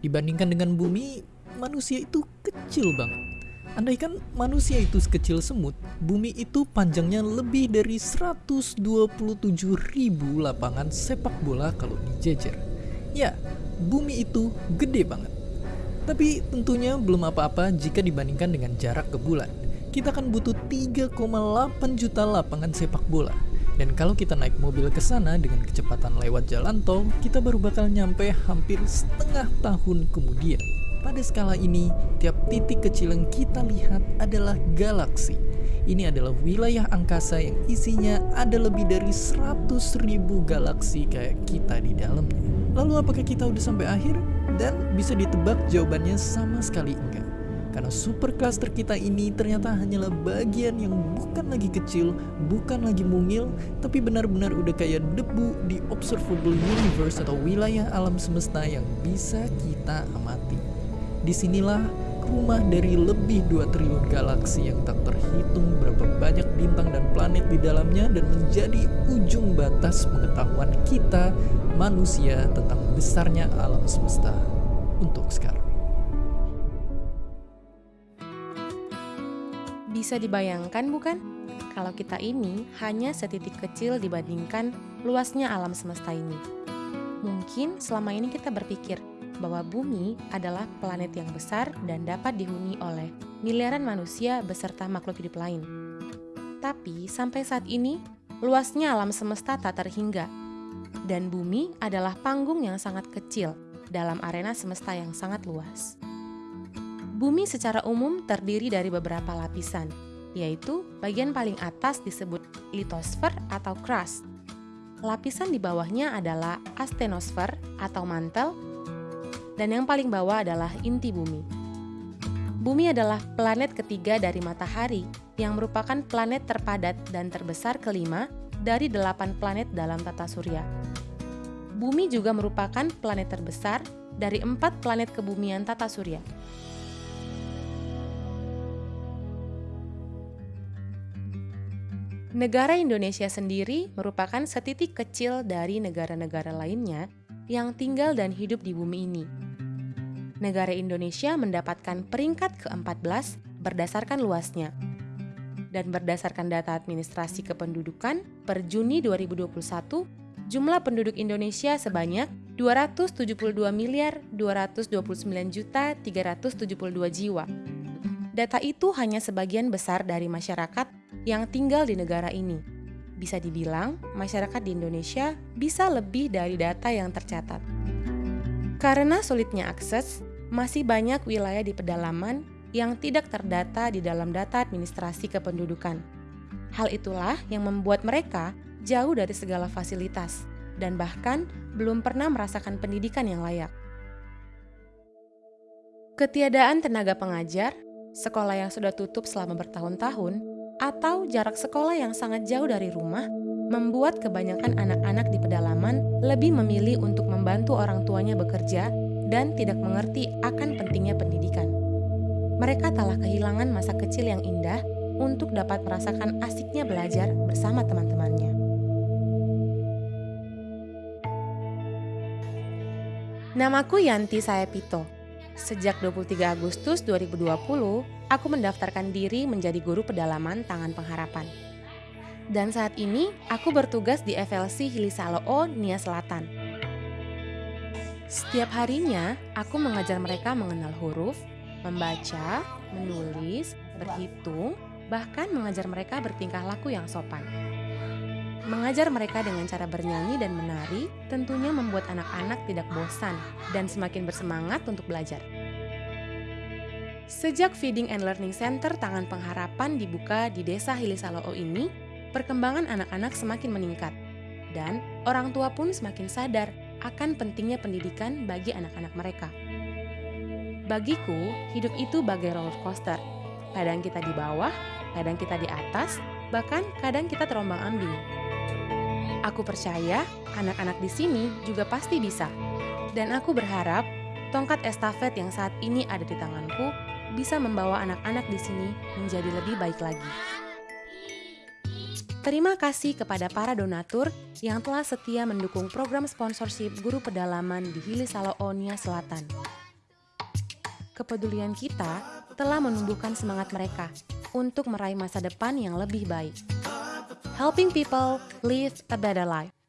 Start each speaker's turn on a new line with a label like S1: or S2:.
S1: Dibandingkan dengan bumi, manusia itu kecil banget. Andaikan manusia itu sekecil semut, bumi itu panjangnya lebih dari 127 ribu lapangan sepak bola kalau dijejer. Ya, bumi itu gede banget. Tapi tentunya belum apa-apa jika dibandingkan dengan jarak ke bulan. Kita akan butuh 3,8 juta lapangan sepak bola. Dan kalau kita naik mobil ke sana dengan kecepatan lewat jalan tol, kita baru bakal nyampe hampir setengah tahun kemudian. Pada skala ini, tiap titik kecil yang kita lihat adalah galaksi. Ini adalah wilayah angkasa yang isinya ada lebih dari 100 ribu galaksi kayak kita di dalamnya. Lalu apakah kita udah sampai akhir? Dan bisa ditebak jawabannya sama sekali enggak. Karena super cluster kita ini ternyata hanyalah bagian yang bukan lagi kecil, bukan lagi mungil, tapi benar-benar udah kayak debu di observable universe atau wilayah alam semesta yang bisa kita amati. Di sinilah rumah dari lebih 2 triliun galaksi yang tak terhitung berapa banyak bintang dan planet di dalamnya dan menjadi ujung batas pengetahuan kita manusia tentang besarnya alam semesta untuk sekarang.
S2: Bisa dibayangkan bukan? Kalau kita ini hanya setitik kecil dibandingkan luasnya alam semesta ini. Mungkin selama ini kita berpikir bahwa bumi adalah planet yang besar dan dapat dihuni oleh miliaran manusia beserta makhluk hidup lain. Tapi sampai saat ini, luasnya alam semesta tak terhingga. Dan bumi adalah panggung yang sangat kecil dalam arena semesta yang sangat luas. Bumi secara umum terdiri dari beberapa lapisan, yaitu bagian paling atas disebut litosfer atau crust. Lapisan di bawahnya adalah astenosfer atau mantel, dan yang paling bawah adalah inti bumi. Bumi adalah planet ketiga dari matahari yang merupakan planet terpadat dan terbesar kelima dari delapan planet dalam tata surya. Bumi juga merupakan planet terbesar dari empat planet kebumian tata surya. Negara Indonesia sendiri merupakan setitik kecil dari negara-negara lainnya yang tinggal dan hidup di bumi ini. Negara Indonesia mendapatkan peringkat ke-14 berdasarkan luasnya. Dan berdasarkan data administrasi kependudukan per Juni 2021, jumlah penduduk Indonesia sebanyak 272 miliar 229 juta 372 jiwa. Data itu hanya sebagian besar dari masyarakat yang tinggal di negara ini. Bisa dibilang, masyarakat di Indonesia bisa lebih dari data yang tercatat. Karena sulitnya akses, masih banyak wilayah di pedalaman yang tidak terdata di dalam data administrasi kependudukan. Hal itulah yang membuat mereka jauh dari segala fasilitas dan bahkan belum pernah merasakan pendidikan yang layak. Ketiadaan tenaga pengajar, sekolah yang sudah tutup selama bertahun-tahun, atau jarak sekolah yang sangat jauh dari rumah membuat kebanyakan anak-anak di pedalaman lebih memilih untuk membantu orang tuanya bekerja dan tidak mengerti akan pentingnya pendidikan. Mereka telah kehilangan masa kecil yang indah untuk dapat merasakan asiknya belajar bersama teman-temannya. Namaku Yanti Sayapito. Sejak 23 Agustus 2020, aku mendaftarkan diri menjadi guru pedalaman Tangan Pengharapan. Dan saat ini, aku bertugas di FLC Hilisaloo, Nia Selatan. Setiap harinya, aku mengajar mereka mengenal huruf, membaca, menulis, berhitung, bahkan mengajar mereka bertingkah laku yang sopan. Mengajar mereka dengan cara bernyanyi dan menari tentunya membuat anak-anak tidak bosan dan semakin bersemangat untuk belajar. Sejak Feeding and Learning Center Tangan Pengharapan dibuka di Desa Hilisaloo ini, perkembangan anak-anak semakin meningkat, dan orang tua pun semakin sadar akan pentingnya pendidikan bagi anak-anak mereka. Bagiku, hidup itu bagai roller coaster. Kadang kita di bawah, kadang kita di atas, bahkan kadang kita terombang-ambing. Aku percaya anak-anak di sini juga pasti bisa. Dan aku berharap tongkat estafet yang saat ini ada di tanganku bisa membawa anak-anak di sini menjadi lebih baik lagi. Terima kasih kepada para donatur yang telah setia mendukung program sponsorship guru pedalaman di Hili Saloonia Selatan. Kepedulian kita telah menumbuhkan semangat mereka untuk meraih masa depan yang lebih baik. Helping people live a better life.